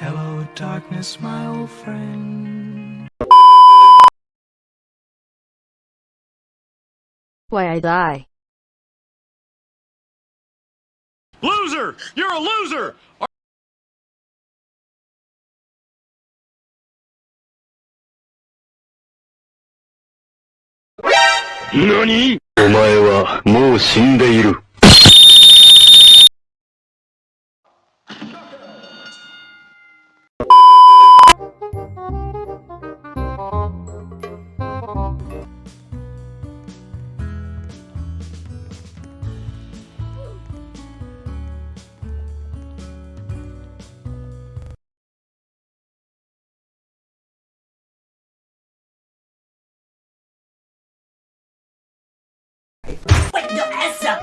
Hello, darkness, my old friend. Why I die? Loser! You're a loser! 何お前はもう死んでいる。 Wait your ass up!